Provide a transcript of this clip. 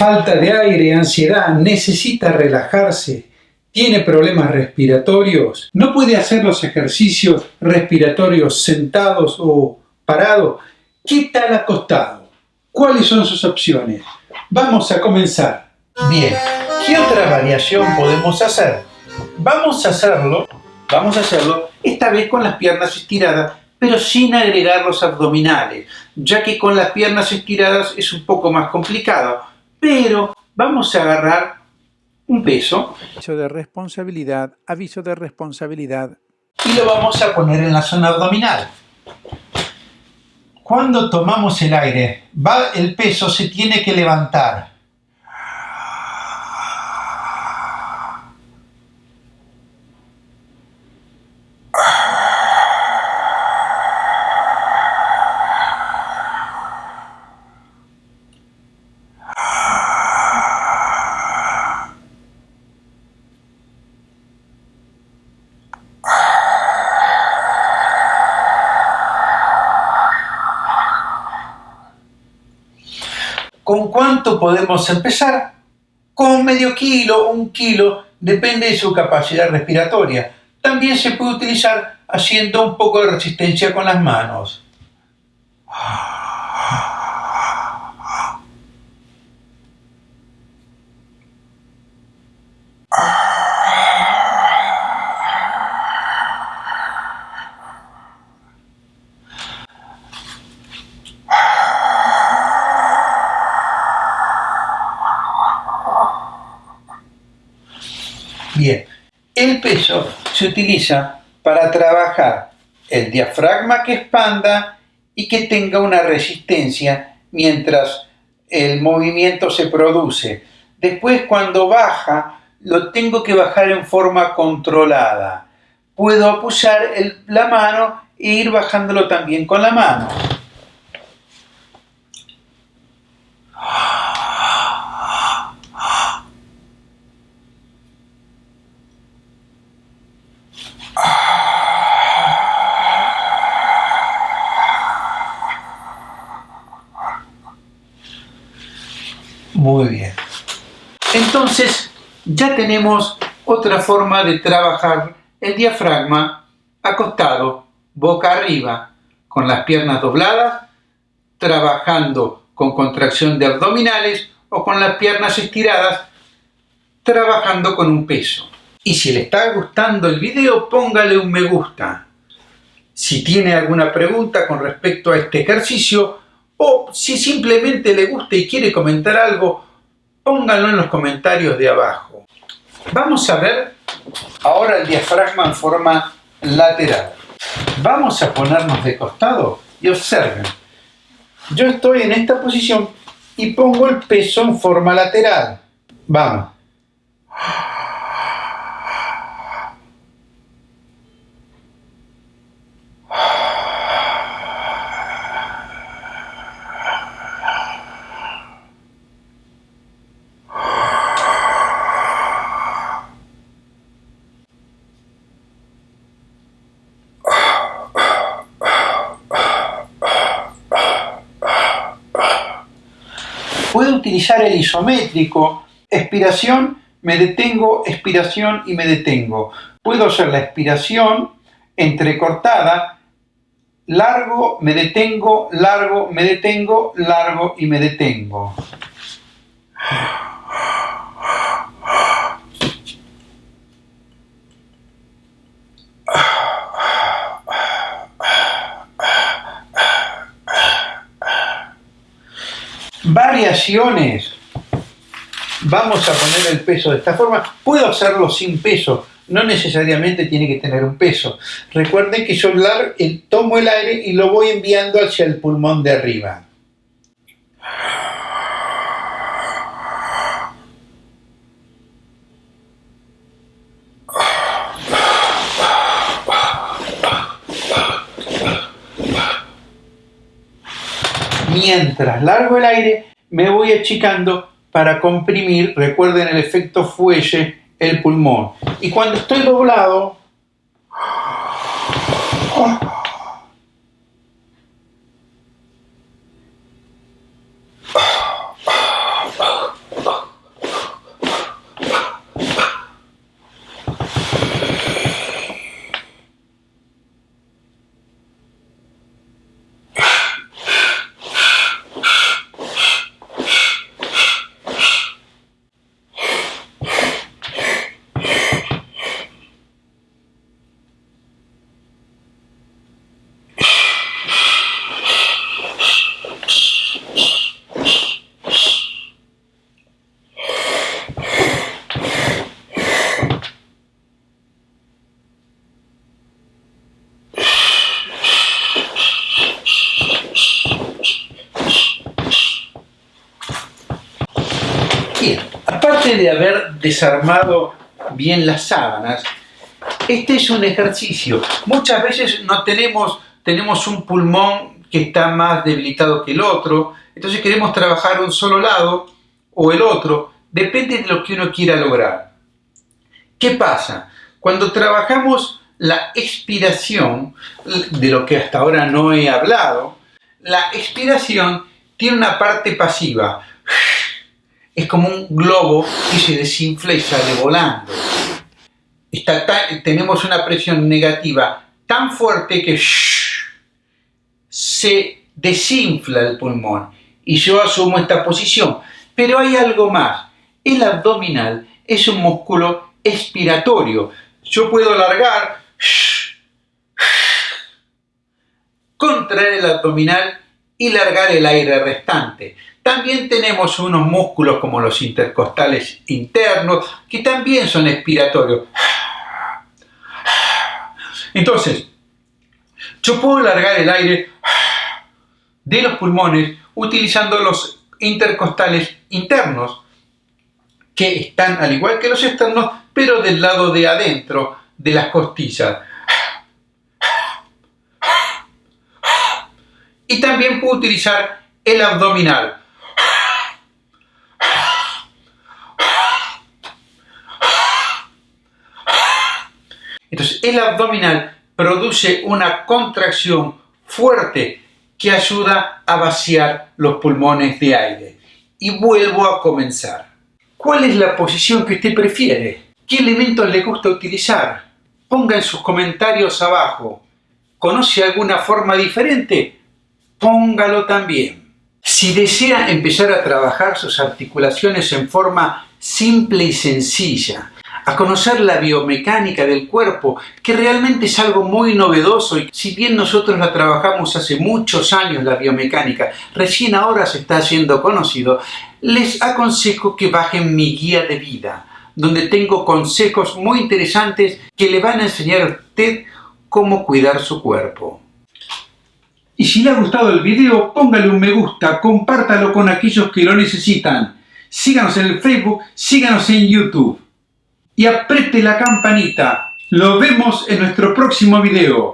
falta de aire, ansiedad, necesita relajarse, tiene problemas respiratorios, no puede hacer los ejercicios respiratorios sentados o parados, ¿qué tal acostado? ¿Cuáles son sus opciones? Vamos a comenzar. Bien, ¿qué otra variación podemos hacer? Vamos a hacerlo, vamos a hacerlo esta vez con las piernas estiradas, pero sin agregar los abdominales, ya que con las piernas estiradas es un poco más complicado. Pero vamos a agarrar un peso. Aviso de responsabilidad, aviso de responsabilidad. Y lo vamos a poner en la zona abdominal. Cuando tomamos el aire, va, el peso se tiene que levantar. ¿Con cuánto podemos empezar? Con medio kilo, un kilo, depende de su capacidad respiratoria. También se puede utilizar haciendo un poco de resistencia con las manos. Bien, el peso se utiliza para trabajar el diafragma que expanda y que tenga una resistencia mientras el movimiento se produce. Después cuando baja, lo tengo que bajar en forma controlada. Puedo apoyar la mano e ir bajándolo también con la mano. Muy bien. Entonces, ya tenemos otra forma de trabajar el diafragma acostado, boca arriba, con las piernas dobladas, trabajando con contracción de abdominales o con las piernas estiradas, trabajando con un peso. Y si le está gustando el video, póngale un me gusta. Si tiene alguna pregunta con respecto a este ejercicio, o si simplemente le gusta y quiere comentar algo, pónganlo en los comentarios de abajo. Vamos a ver ahora el diafragma en forma lateral. Vamos a ponernos de costado y observen. Yo estoy en esta posición y pongo el peso en forma lateral. Vamos. Puedo utilizar el isométrico, expiración, me detengo, expiración y me detengo. Puedo hacer la expiración entrecortada, largo, me detengo, largo, me detengo, largo y me detengo. Variaciones. Vamos a poner el peso de esta forma. Puedo hacerlo sin peso, no necesariamente tiene que tener un peso. Recuerden que yo tomo el aire y lo voy enviando hacia el pulmón de arriba. Mientras largo el aire, me voy achicando para comprimir, recuerden el efecto fuelle, el pulmón. Y cuando estoy doblado, Bien, aparte de haber desarmado bien las sábanas, este es un ejercicio. Muchas veces no tenemos, tenemos un pulmón que está más debilitado que el otro, entonces queremos trabajar un solo lado o el otro, depende de lo que uno quiera lograr. ¿Qué pasa? Cuando trabajamos la expiración, de lo que hasta ahora no he hablado, la expiración tiene una parte pasiva. Es como un globo que se desinfla y sale volando. tenemos una presión negativa tan fuerte que se desinfla el pulmón y yo asumo esta posición. Pero hay algo más. El abdominal es un músculo expiratorio. Yo puedo alargar, contraer el abdominal y largar el aire restante. También tenemos unos músculos como los intercostales internos que también son expiratorios. Entonces, yo puedo largar el aire de los pulmones utilizando los intercostales internos que están al igual que los externos pero del lado de adentro de las costillas. Y también puedo utilizar el abdominal. Entonces el abdominal produce una contracción fuerte que ayuda a vaciar los pulmones de aire. Y vuelvo a comenzar. ¿Cuál es la posición que usted prefiere? ¿Qué elementos le gusta utilizar? Ponga en sus comentarios abajo. ¿Conoce alguna forma diferente? Póngalo también. Si desea empezar a trabajar sus articulaciones en forma simple y sencilla, a conocer la biomecánica del cuerpo, que realmente es algo muy novedoso y si bien nosotros la trabajamos hace muchos años la biomecánica, recién ahora se está haciendo conocido, les aconsejo que bajen mi guía de vida, donde tengo consejos muy interesantes que le van a enseñar a usted cómo cuidar su cuerpo. Y si le ha gustado el video, póngale un me gusta, compártalo con aquellos que lo necesitan. Síganos en Facebook, síganos en YouTube y apriete la campanita. Lo vemos en nuestro próximo video.